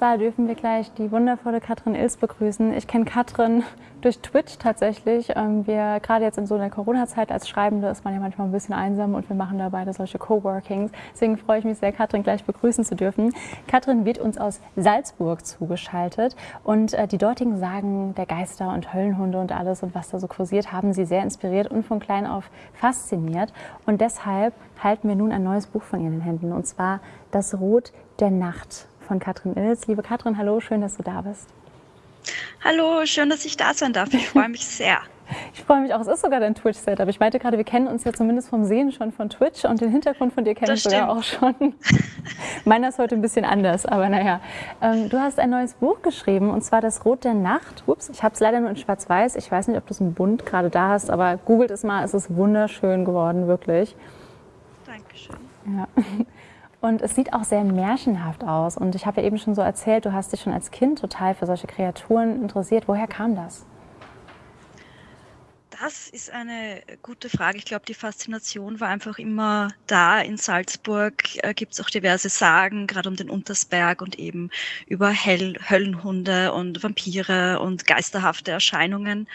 Zwar dürfen wir gleich die wundervolle KatrinIls begrüßen. Ich kenne Katrin durch Twitch tatsächlich. Ähm, wir gerade jetzt in so einer Corona-Zeit als Schreibende ist man ja manchmal ein bisschen einsam und wir machen da beide solche Coworkings. Deswegen freue ich mich sehr, Katrin gleich begrüßen zu dürfen. Katrin wird uns aus Salzburg zugeschaltet und äh, die dortigen Sagen der Geister und Höllenhunde und alles und was da so kursiert, haben sie sehr inspiriert und von klein auf fasziniert. Und deshalb halten wir nun ein neues Buch von ihr in den Händen und zwar Das Rot der Nacht von Katrin Ilz. Liebe Katrin, hallo, schön, dass du da bist. Hallo, schön, dass ich da sein darf. Ich freue mich sehr. Ich freue mich auch. Es ist sogar dein Twitch-Setup. Ich meinte gerade, wir kennen uns ja zumindest vom Sehen schon von Twitch und den Hintergrund von dir kenne ich sogar auch schon. Meiner ist heute ein bisschen anders, aber naja. Ähm, du hast ein neues Buch geschrieben und zwar Das Rot der Nacht. Ups, ich habe es leider nur in Schwarz-Weiß. Ich weiß nicht, ob du es im Bunt gerade da hast, aber googelt es mal. Es ist wunderschön geworden, wirklich. Dankeschön. Ja. Und es sieht auch sehr märchenhaft aus. Und ich habe ja eben schon so erzählt, du hast dich schon als Kind total für solche Kreaturen interessiert. Woher kam das? Das ist eine gute Frage. Ich glaube, die Faszination war einfach immer da. In Salzburg äh, gibt es auch diverse Sagen, gerade um den Untersberg und eben über Hell Höllenhunde und Vampire und geisterhafte Erscheinungen.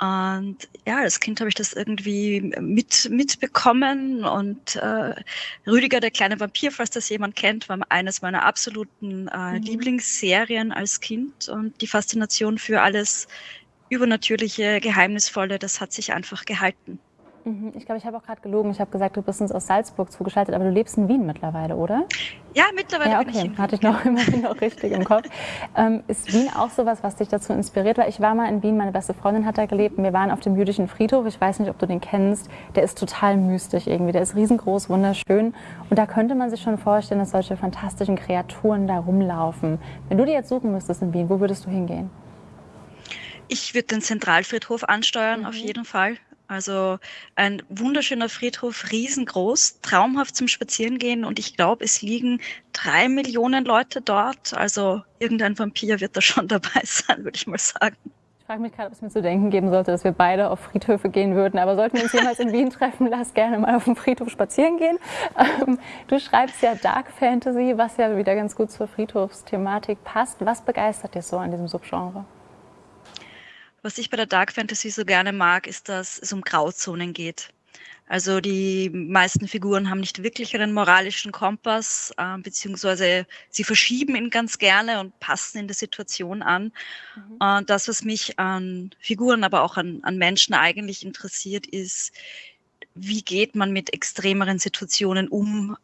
Und ja, als Kind habe ich das irgendwie mit, mitbekommen und äh, Rüdiger, der kleine Vampir, falls das jemand kennt, war eines meiner absoluten äh, mhm. Lieblingsserien als Kind und die Faszination für alles Übernatürliche, Geheimnisvolle, das hat sich einfach gehalten. Mhm. Ich glaube, ich habe auch gerade gelogen. Ich habe gesagt, du bist uns aus Salzburg zugeschaltet, aber du lebst in Wien mittlerweile, oder? Ja, mittlerweile ja, okay. bin ich in Hatte ich noch immerhin noch richtig im Kopf. Ähm, ist Wien auch sowas, was dich dazu inspiriert? Weil ich war mal in Wien, meine beste Freundin hat da gelebt wir waren auf dem jüdischen Friedhof. Ich weiß nicht, ob du den kennst. Der ist total mystisch irgendwie. Der ist riesengroß, wunderschön. Und da könnte man sich schon vorstellen, dass solche fantastischen Kreaturen da rumlaufen. Wenn du die jetzt suchen müsstest in Wien, wo würdest du hingehen? Ich würde den Zentralfriedhof ansteuern, mhm. auf jeden Fall. Also ein wunderschöner Friedhof, riesengroß, traumhaft zum Spazierengehen und ich glaube, es liegen drei Millionen Leute dort. Also irgendein Vampir wird da schon dabei sein, würde ich mal sagen. Ich frage mich gerade, ob es mir zu denken geben sollte, dass wir beide auf Friedhöfe gehen würden. Aber sollten wir uns jemals in Wien treffen, lass gerne mal auf dem Friedhof spazieren gehen. Ähm, du schreibst ja Dark Fantasy, was ja wieder ganz gut zur Friedhofsthematik passt. Was begeistert dich so an diesem Subgenre? Was ich bei der Dark Fantasy so gerne mag, ist, dass es um Grauzonen geht. Also die meisten Figuren haben nicht wirklich einen moralischen Kompass, äh, beziehungsweise sie verschieben ihn ganz gerne und passen in der Situation an. Mhm. Und das, was mich an Figuren, aber auch an, an Menschen eigentlich interessiert, ist, wie geht man mit extremeren Situationen um?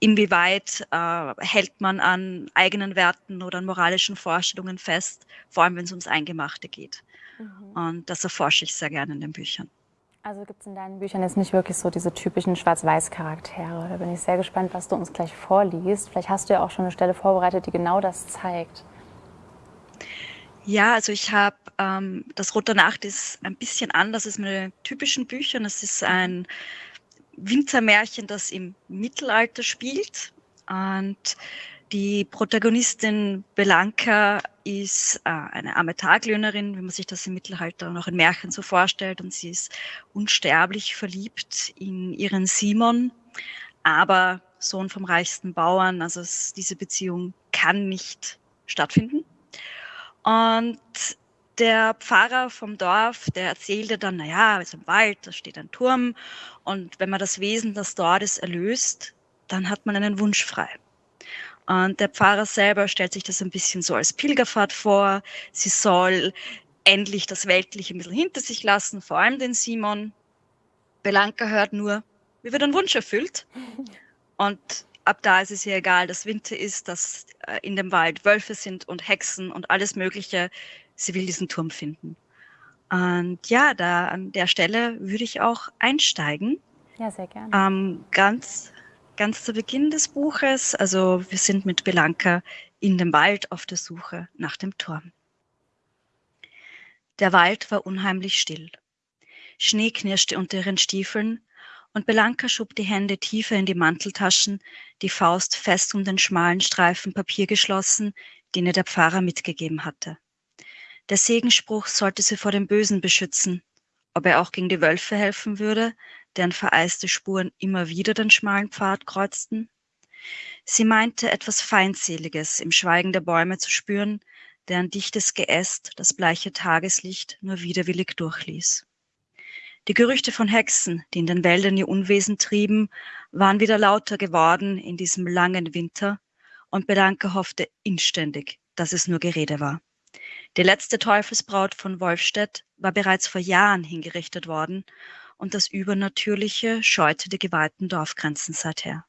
Inwieweit äh, hält man an eigenen Werten oder an moralischen Vorstellungen fest, vor allem wenn es ums Eingemachte geht. Mhm. Und das erforsche ich sehr gerne in den Büchern. Also gibt es in deinen Büchern jetzt nicht wirklich so diese typischen Schwarz-Weiß-Charaktere. Da bin ich sehr gespannt, was du uns gleich vorliest. Vielleicht hast du ja auch schon eine Stelle vorbereitet, die genau das zeigt. Ja, also ich habe ähm, das Rote Nacht ist ein bisschen anders als meine typischen Bücher. Es ist ein Winzermärchen, das im Mittelalter spielt. Und die Protagonistin Belanka ist äh, eine arme Taglöhnerin, wie man sich das im Mittelalter noch in Märchen so vorstellt. Und sie ist unsterblich verliebt in ihren Simon, aber Sohn vom reichsten Bauern. Also es, diese Beziehung kann nicht stattfinden. Und der Pfarrer vom Dorf, der erzählte dann, naja, es ist im Wald, da steht ein Turm und wenn man das Wesen, das dort ist, erlöst, dann hat man einen Wunsch frei. Und der Pfarrer selber stellt sich das ein bisschen so als Pilgerfahrt vor. Sie soll endlich das Weltliche ein bisschen hinter sich lassen, vor allem den Simon. Belanka hört nur, wie wird ein Wunsch erfüllt. Und ab da ist es ihr egal, dass Winter ist, dass äh, in dem Wald Wölfe sind und Hexen und alles Mögliche sie will diesen Turm finden. Und ja, da an der Stelle würde ich auch einsteigen. Ja, sehr gerne. Ähm, ganz, ganz zu Beginn des Buches. Also wir sind mit Belanka in dem Wald auf der Suche nach dem Turm. Der Wald war unheimlich still. Schnee knirschte unter ihren Stiefeln und Belanka schob die Hände tiefer in die Manteltaschen, die Faust fest um den schmalen Streifen Papier geschlossen, den ihr der Pfarrer mitgegeben hatte. Der Segenspruch sollte sie vor dem Bösen beschützen. Ob er auch gegen die Wölfe helfen würde, deren vereiste Spuren immer wieder den schmalen Pfad kreuzten? Sie meinte etwas Feindseliges im Schweigen der Bäume zu spüren, deren dichtes Geäst das bleiche Tageslicht nur widerwillig durchließ. Die Gerüchte von Hexen, die in den Wäldern ihr Unwesen trieben, waren wieder lauter geworden in diesem langen Winter, und Bedanke hoffte inständig, dass es nur Gerede war. Die letzte Teufelsbraut von Wolfstedt war bereits vor Jahren hingerichtet worden, und das Übernatürliche scheute die geweihten Dorfgrenzen seither.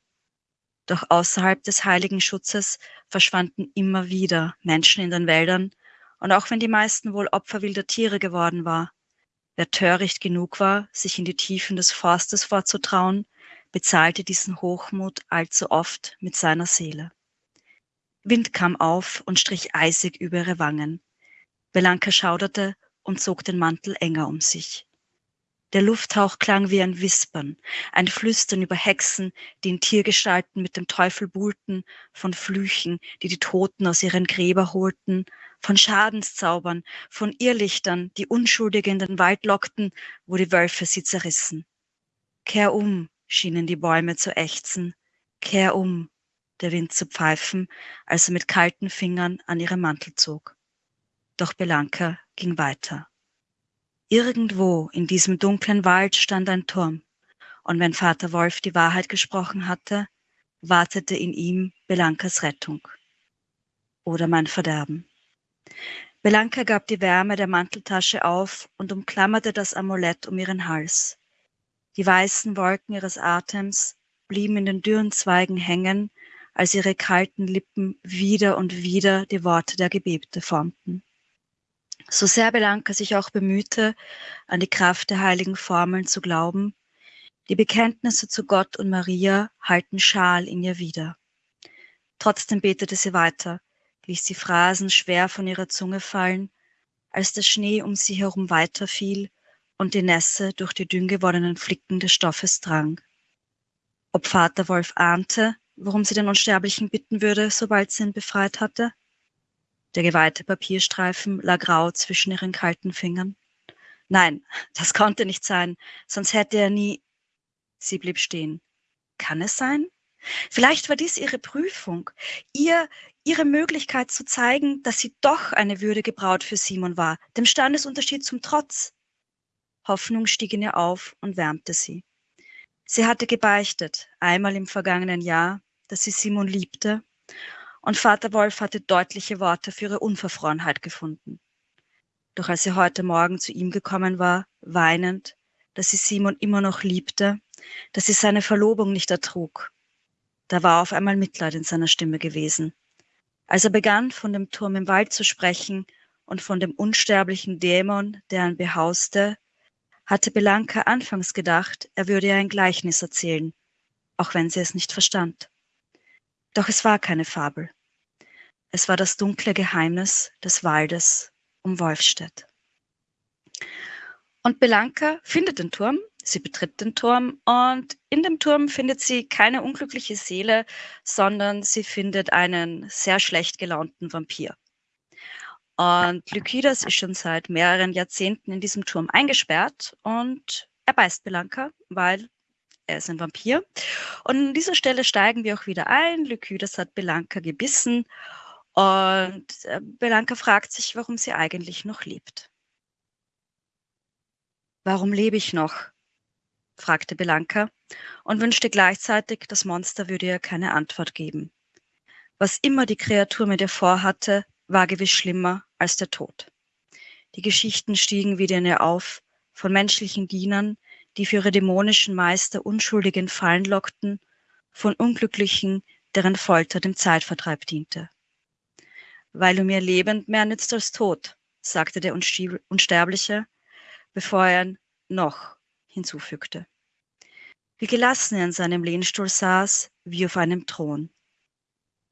Doch außerhalb des heiligen Schutzes verschwanden immer wieder Menschen in den Wäldern, und auch wenn die meisten wohl Opfer wilder Tiere geworden war, wer töricht genug war, sich in die Tiefen des Forstes vorzutrauen, bezahlte diesen Hochmut allzu oft mit seiner Seele. Wind kam auf und strich eisig über ihre Wangen. Belanka schauderte und zog den Mantel enger um sich. Der Lufthauch klang wie ein Wispern, ein Flüstern über Hexen, die in Tiergestalten mit dem Teufel buhlten, von Flüchen, die die Toten aus ihren Gräber holten, von Schadenszaubern, von Irrlichtern, die Unschuldige in den Wald lockten, wo die Wölfe sie zerrissen. Kehr um, schienen die Bäume zu ächzen, kehr um, der Wind zu pfeifen, als er mit kalten Fingern an ihrem Mantel zog. Doch Belanka ging weiter. Irgendwo in diesem dunklen Wald stand ein Turm, und wenn Vater Wolf die Wahrheit gesprochen hatte, wartete in ihm Belankas Rettung oder mein Verderben. Belanka gab die Wärme der Manteltasche auf und umklammerte das Amulett um ihren Hals. Die weißen Wolken ihres Atems blieben in den dürren Zweigen hängen, als ihre kalten Lippen wieder und wieder die Worte der Gebete formten. So sehr Belanka sich auch bemühte, an die Kraft der heiligen Formeln zu glauben, die Bekenntnisse zu Gott und Maria halten schal in ihr wieder. Trotzdem betete sie weiter, ließ die Phrasen schwer von ihrer Zunge fallen, als der Schnee um sie herum weiterfiel und die Nässe durch die dünn gewordenen Flicken des Stoffes drang. Ob Vater Wolf ahnte, worum sie den Unsterblichen bitten würde, sobald sie ihn befreit hatte? Der geweihte Papierstreifen lag grau zwischen ihren kalten Fingern. Nein, das konnte nicht sein, sonst hätte er nie. Sie blieb stehen. Kann es sein? Vielleicht war dies ihre Prüfung, ihr, ihre Möglichkeit zu zeigen, dass sie doch eine würdige Braut für Simon war, dem Standesunterschied zum Trotz. Hoffnung stieg in ihr auf und wärmte sie. Sie hatte gebeichtet, einmal im vergangenen Jahr, dass sie Simon liebte und Vater Wolf hatte deutliche Worte für ihre Unverfrorenheit gefunden. Doch als sie heute Morgen zu ihm gekommen war, weinend, dass sie Simon immer noch liebte, dass sie seine Verlobung nicht ertrug, da war auf einmal Mitleid in seiner Stimme gewesen. Als er begann, von dem Turm im Wald zu sprechen und von dem unsterblichen Dämon, der ihn behauste, hatte Belanka anfangs gedacht, er würde ihr ein Gleichnis erzählen, auch wenn sie es nicht verstand. Doch es war keine Fabel. Es war das dunkle Geheimnis des Waldes um Wolfstedt. Und Belanka findet den Turm, sie betritt den Turm und in dem Turm findet sie keine unglückliche Seele, sondern sie findet einen sehr schlecht gelaunten Vampir. Und Lykidas ist schon seit mehreren Jahrzehnten in diesem Turm eingesperrt und er beißt Belanka, weil er ist ein Vampir. Und an dieser Stelle steigen wir auch wieder ein. Lycidas hat Belanka gebissen und äh, Belanka fragt sich, warum sie eigentlich noch lebt. Warum lebe ich noch? fragte Belanka und wünschte gleichzeitig, das Monster würde ihr keine Antwort geben. Was immer die Kreatur mit ihr vorhatte, war gewiss schlimmer als der Tod. Die Geschichten stiegen wieder in ihr auf, von menschlichen Dienern, die für ihre dämonischen Meister Unschuldige in Fallen lockten, von Unglücklichen, deren Folter dem Zeitvertreib diente. Weil du mir lebend mehr nützt als tot, sagte der Unsterbliche, bevor er ein noch hinzufügte. Wie gelassen er in seinem Lehnstuhl saß, wie auf einem Thron.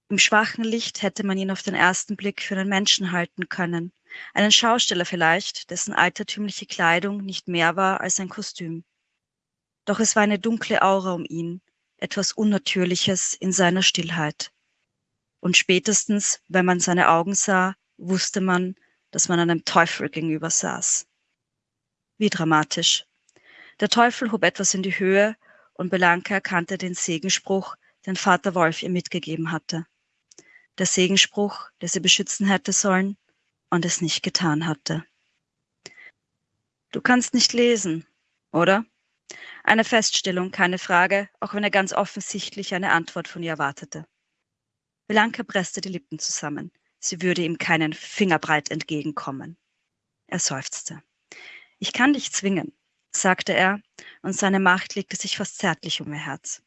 Im schwachen Licht hätte man ihn auf den ersten Blick für einen Menschen halten können, einen Schausteller vielleicht, dessen altertümliche Kleidung nicht mehr war als ein Kostüm. Doch es war eine dunkle Aura um ihn, etwas Unnatürliches in seiner Stillheit. Und spätestens, wenn man seine Augen sah, wusste man, dass man einem Teufel gegenüber saß. Wie dramatisch. Der Teufel hob etwas in die Höhe und Belanka erkannte den Segenspruch, den Vater Wolf ihr mitgegeben hatte. Der Segenspruch, der sie beschützen hätte sollen und es nicht getan hatte. Du kannst nicht lesen, oder? Eine Feststellung, keine Frage, auch wenn er ganz offensichtlich eine Antwort von ihr erwartete. Belanka presste die Lippen zusammen. Sie würde ihm keinen Fingerbreit entgegenkommen. Er seufzte. Ich kann dich zwingen, sagte er, und seine Macht legte sich fast zärtlich um ihr Herz.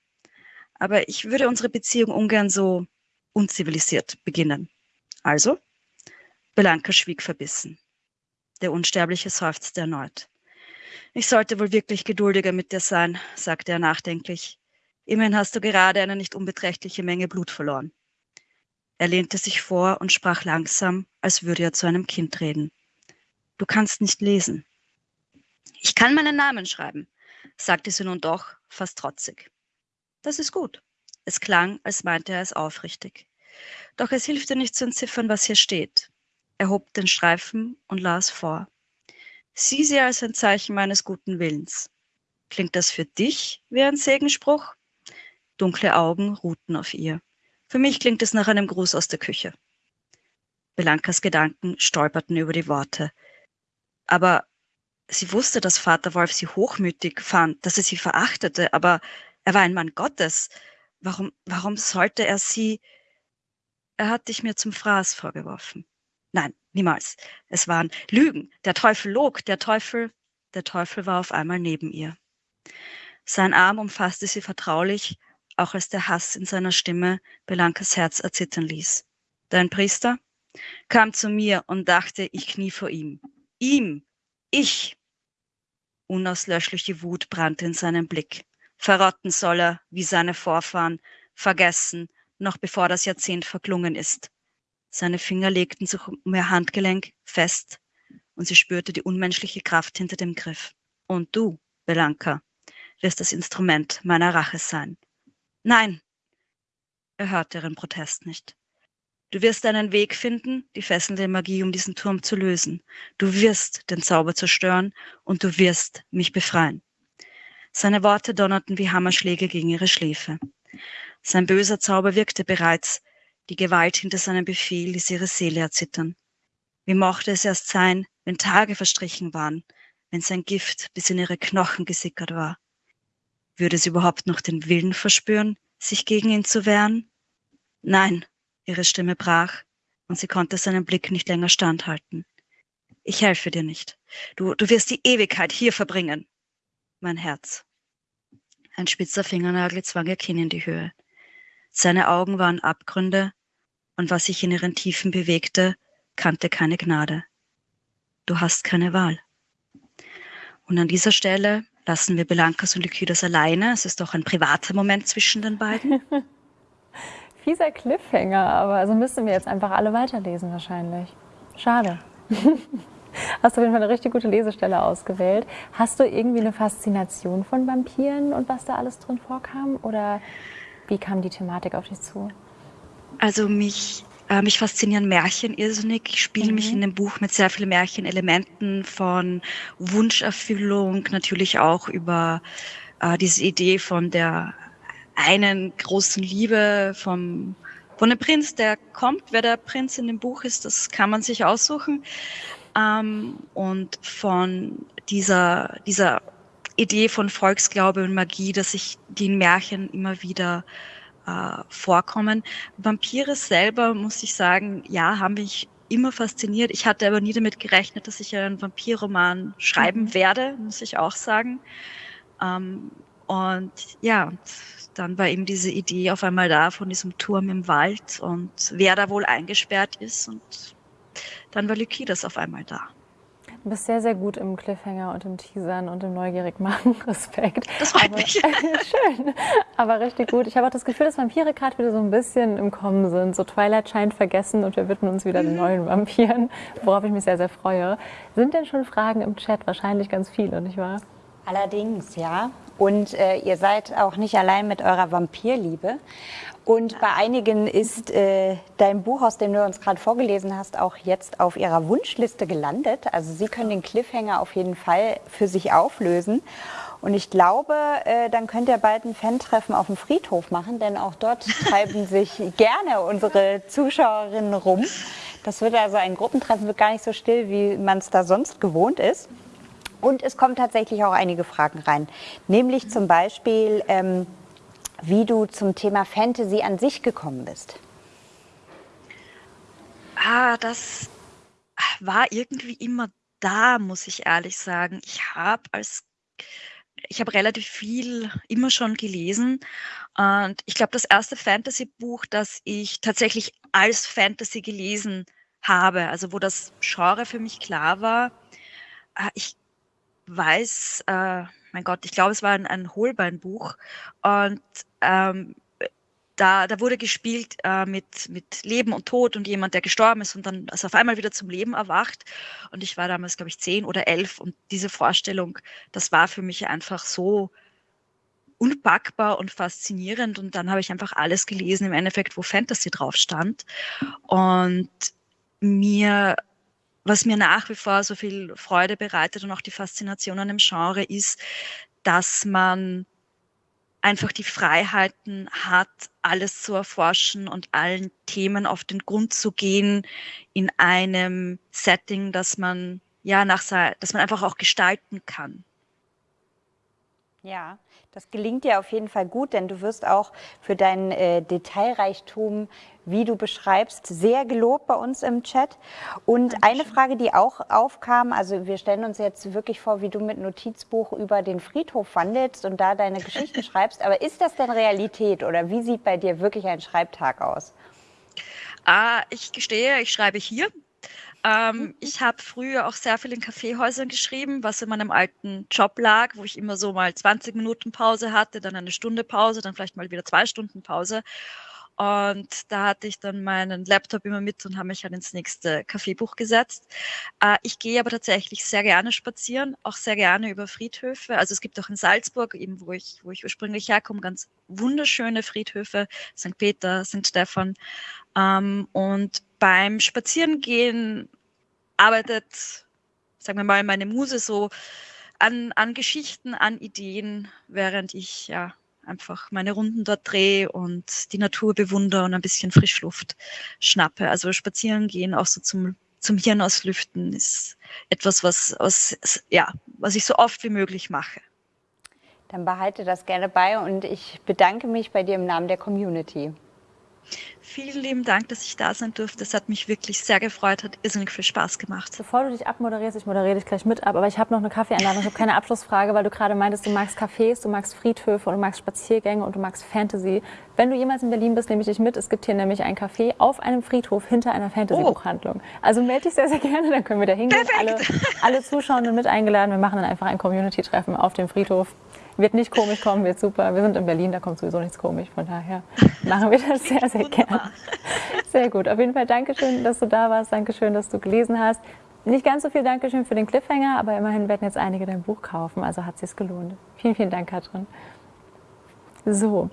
Aber ich würde unsere Beziehung ungern so unzivilisiert beginnen. Also? Belanka schwieg verbissen. Der Unsterbliche seufzte erneut. Ich sollte wohl wirklich geduldiger mit dir sein, sagte er nachdenklich. Immerhin hast du gerade eine nicht unbeträchtliche Menge Blut verloren. Er lehnte sich vor und sprach langsam, als würde er zu einem Kind reden. Du kannst nicht lesen. Ich kann meinen Namen schreiben, sagte sie nun doch, fast trotzig. Das ist gut. Es klang, als meinte er es aufrichtig. Doch es hilft dir nicht zu entziffern, was hier steht. Er hob den Streifen und las vor. Sieh sie als ein Zeichen meines guten Willens. Klingt das für dich wie ein Segenspruch? Dunkle Augen ruhten auf ihr. Für mich klingt es nach einem Gruß aus der Küche. Belankas Gedanken stolperten über die Worte. Aber sie wusste, dass Vater Wolf sie hochmütig fand, dass er sie verachtete, aber er war ein Mann Gottes. Warum, warum sollte er sie? Er hat dich mir zum Fraß vorgeworfen. Nein, niemals. Es waren Lügen. Der Teufel log, der Teufel, der Teufel war auf einmal neben ihr. Sein Arm umfasste sie vertraulich, auch als der Hass in seiner Stimme Belankas Herz erzittern ließ. Dein Priester kam zu mir und dachte, ich knie vor ihm. Ihm, ich. Unauslöschliche Wut brannte in seinem Blick. Verrotten soll er, wie seine Vorfahren, vergessen, noch bevor das Jahrzehnt verklungen ist. Seine Finger legten sich um ihr Handgelenk fest und sie spürte die unmenschliche Kraft hinter dem Griff. Und du, Belanka, wirst das Instrument meiner Rache sein. Nein! Er hörte ihren Protest nicht. Du wirst einen Weg finden, die fesselnde Magie um diesen Turm zu lösen. Du wirst den Zauber zerstören und du wirst mich befreien. Seine Worte donnerten wie Hammerschläge gegen ihre Schläfe. Sein böser Zauber wirkte bereits, die Gewalt hinter seinem Befehl ließ ihre Seele erzittern. Wie mochte es erst sein, wenn Tage verstrichen waren, wenn sein Gift bis in ihre Knochen gesickert war? Würde sie überhaupt noch den Willen verspüren, sich gegen ihn zu wehren? Nein, ihre Stimme brach und sie konnte seinen Blick nicht länger standhalten. Ich helfe dir nicht. Du, du wirst die Ewigkeit hier verbringen. Mein Herz. Ein spitzer Fingernagel zwang ihr Kinn in die Höhe. Seine Augen waren Abgründe, und was sich in ihren Tiefen bewegte, kannte keine Gnade. Du hast keine Wahl. Und an dieser Stelle lassen wir Belankas und Lykidas alleine. Es ist doch ein privater Moment zwischen den beiden. Fieser Cliffhanger, aber also müssen wir jetzt einfach alle weiterlesen wahrscheinlich. Schade. Hast du auf jeden Fall eine richtig gute Lesestelle ausgewählt. Hast du irgendwie eine Faszination von Vampiren und was da alles drin vorkam? Oder wie kam die Thematik auf dich zu? Also mich, äh, mich faszinieren Märchen irrsinnig. Ich spiele mhm. mich in dem Buch mit sehr vielen Märchenelementen von Wunscherfüllung, natürlich auch über äh, diese Idee von der einen großen Liebe vom von dem Prinz, der kommt. Wer der Prinz in dem Buch ist, das kann man sich aussuchen. Ähm, und von dieser, dieser Idee von Volksglaube und Magie, dass sich die in Märchen immer wieder äh, vorkommen. Vampire selber, muss ich sagen, ja, haben mich immer fasziniert. Ich hatte aber nie damit gerechnet, dass ich einen Vampirroman schreiben mhm. werde, muss ich auch sagen. Ähm, und ja, dann war eben diese Idee auf einmal da von diesem Turm im Wald und wer da wohl eingesperrt ist. Und dann war Lykidas auf einmal da. Du bist sehr, sehr gut im Cliffhanger und im Teasern und im Neugierigmachen. Respekt. Das freut Aber, mich. schön. Aber richtig gut. Ich habe auch das Gefühl, dass Vampire gerade wieder so ein bisschen im Kommen sind. So Twilight scheint vergessen und wir widmen uns wieder den mhm. neuen Vampiren, worauf ich mich sehr, sehr freue. Sind denn schon Fragen im Chat? Wahrscheinlich ganz viele, nicht wahr? Allerdings, ja. Und äh, ihr seid auch nicht allein mit eurer Vampirliebe. Und bei einigen ist äh, dein Buch, aus dem du uns gerade vorgelesen hast, auch jetzt auf ihrer Wunschliste gelandet. Also sie können den Cliffhanger auf jeden Fall für sich auflösen. Und ich glaube, äh, dann könnt ihr bald ein Fan-Treffen auf dem Friedhof machen, denn auch dort treiben sich gerne unsere Zuschauerinnen rum. Das wird also ein Gruppentreffen, wird gar nicht so still, wie man es da sonst gewohnt ist. Und es kommen tatsächlich auch einige Fragen rein, nämlich zum Beispiel, ähm, wie du zum Thema Fantasy an sich gekommen bist. Ah, das war irgendwie immer da, muss ich ehrlich sagen. Ich habe als ich habe relativ viel immer schon gelesen und ich glaube, das erste Fantasy-Buch, das ich tatsächlich als Fantasy gelesen habe, also wo das Genre für mich klar war, äh, ich weiß, äh, mein Gott, ich glaube, es war ein, ein Holbeinbuch und ähm, da, da wurde gespielt äh, mit, mit Leben und Tod und jemand, der gestorben ist und dann also auf einmal wieder zum Leben erwacht. Und ich war damals, glaube ich, zehn oder elf und diese Vorstellung, das war für mich einfach so unpackbar und faszinierend. Und dann habe ich einfach alles gelesen, im Endeffekt, wo Fantasy drauf stand. Und mir, was mir nach wie vor so viel Freude bereitet und auch die Faszination an dem Genre ist, dass man einfach die Freiheiten hat, alles zu erforschen und allen Themen auf den Grund zu gehen in einem Setting, das man ja nach dass man einfach auch gestalten kann. Ja, das gelingt dir auf jeden Fall gut, denn du wirst auch für deinen äh, Detailreichtum, wie du beschreibst, sehr gelobt bei uns im Chat. Und Dankeschön. eine Frage, die auch aufkam, also wir stellen uns jetzt wirklich vor, wie du mit Notizbuch über den Friedhof wandelst und da deine Geschichten schreibst. Aber ist das denn Realität oder wie sieht bei dir wirklich ein Schreibtag aus? Ah, ich gestehe, ich schreibe hier ähm, mhm. ich habe früher auch sehr viel in Kaffeehäusern geschrieben, was in meinem alten Job lag, wo ich immer so mal 20 Minuten Pause hatte, dann eine Stunde Pause, dann vielleicht mal wieder zwei Stunden Pause. Und da hatte ich dann meinen Laptop immer mit und habe mich halt ins nächste Kaffeebuch gesetzt. Äh, ich gehe aber tatsächlich sehr gerne spazieren, auch sehr gerne über Friedhöfe. Also es gibt auch in Salzburg, eben wo ich, wo ich ursprünglich herkomme, ganz wunderschöne Friedhöfe, St. Peter, St. Stephan. Ähm, und beim Spazierengehen arbeitet, sagen wir mal, meine Muse so an, an Geschichten, an Ideen, während ich ja einfach meine Runden dort drehe und die Natur bewundere und ein bisschen Frischluft schnappe. Also spazieren gehen, auch so zum, zum Hirn auslüften, ist etwas, was, was, ja, was ich so oft wie möglich mache. Dann behalte das gerne bei und ich bedanke mich bei dir im Namen der Community. Vielen lieben Dank, dass ich da sein durfte. Es hat mich wirklich sehr gefreut, hat irrsinnig viel Spaß gemacht. Bevor du dich abmoderierst, ich moderiere dich gleich mit ab, aber ich habe noch eine Kaffeeeinladung. Ich habe keine Abschlussfrage, weil du gerade meintest, du magst Cafés, du magst Friedhöfe und du magst Spaziergänge und du magst Fantasy. Wenn du jemals in Berlin bist, nehme ich dich mit. Es gibt hier nämlich ein Café auf einem Friedhof hinter einer Fantasy-Buchhandlung. Oh. Also melde dich sehr, sehr gerne, dann können wir da hingehen. Alle, alle Zuschauenden mit eingeladen. Wir machen dann einfach ein Community-Treffen auf dem Friedhof. Wird nicht komisch kommen, wird super. Wir sind in Berlin, da kommt sowieso nichts komisch. Von daher machen wir das sehr, sehr gerne. Sehr gut. Auf jeden Fall Dankeschön, dass du da warst. Dankeschön, dass du gelesen hast. Nicht ganz so viel Dankeschön für den Cliffhanger, aber immerhin werden jetzt einige dein Buch kaufen. Also hat es sich gelohnt. Vielen, vielen Dank, Katrin. So.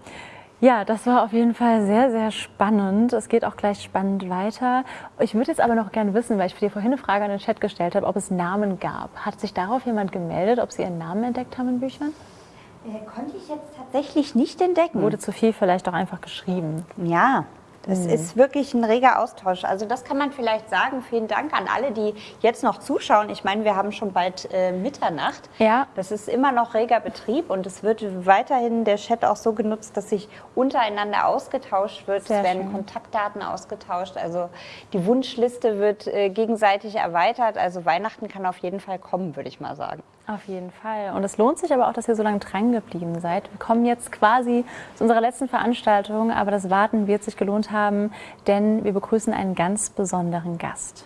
Ja, das war auf jeden Fall sehr, sehr spannend. Es geht auch gleich spannend weiter. Ich würde jetzt aber noch gerne wissen, weil ich dir vorhin eine Frage an den Chat gestellt habe, ob es Namen gab. Hat sich darauf jemand gemeldet, ob sie ihren Namen entdeckt haben in Büchern? Äh, konnte ich jetzt tatsächlich nicht entdecken. Wurde zu viel vielleicht auch einfach geschrieben. Ja, es mhm. ist wirklich ein reger Austausch. Also das kann man vielleicht sagen. Vielen Dank an alle, die jetzt noch zuschauen. Ich meine, wir haben schon bald äh, Mitternacht. Ja. Das ist immer noch reger Betrieb und es wird weiterhin der Chat auch so genutzt, dass sich untereinander ausgetauscht wird. Sehr es werden schön. Kontaktdaten ausgetauscht. Also die Wunschliste wird äh, gegenseitig erweitert. Also Weihnachten kann auf jeden Fall kommen, würde ich mal sagen. Auf jeden Fall. Und es lohnt sich aber auch, dass ihr so lange dran geblieben seid. Wir kommen jetzt quasi zu unserer letzten Veranstaltung, aber das Warten wird sich gelohnt haben, denn wir begrüßen einen ganz besonderen Gast.